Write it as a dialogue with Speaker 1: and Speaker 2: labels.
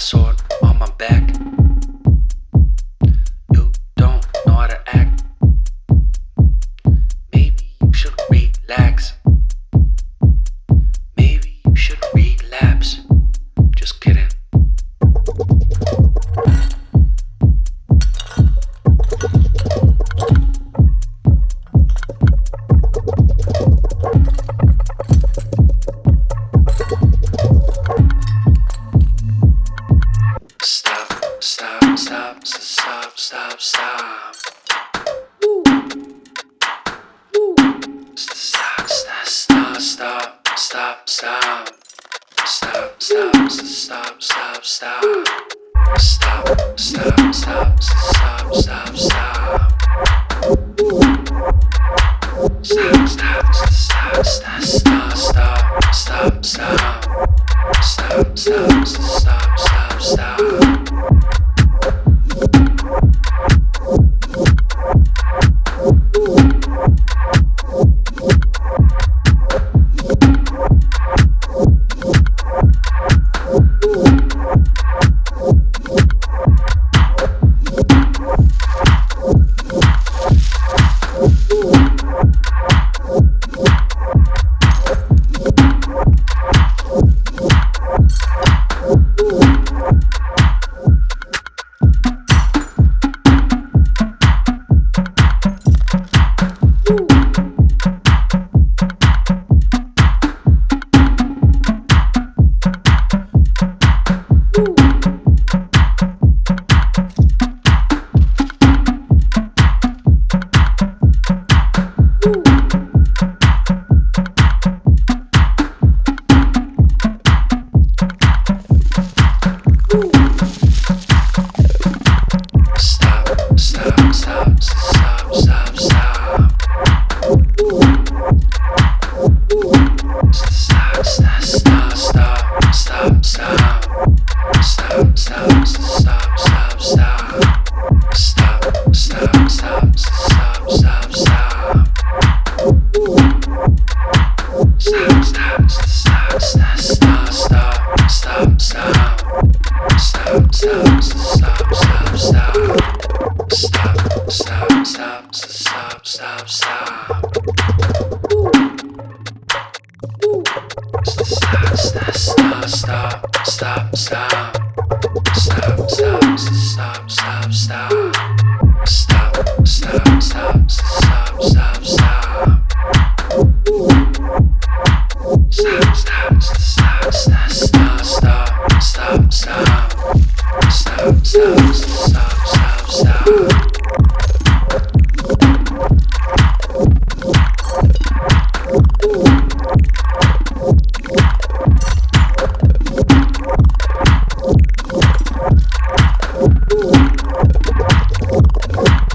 Speaker 1: Samurai stop, stop, stop, stop, stop. Woo. Woo. Stop, stop, stop, stop, stop, stop. Stop, stop, stop, stop, stop. Stop, stop, stop, stop, stop, stop. Stop, stop, stop, stop, stop, stop, stop, stop. Stop, stop, stop, stop, stop. Stop, stop, stop, stop, stop, stop, so Stop Stop stop stop stop stop It's the status stop stop Stop stop Stop stop stop Stop stop stop stop, stop, stop, stop, stop,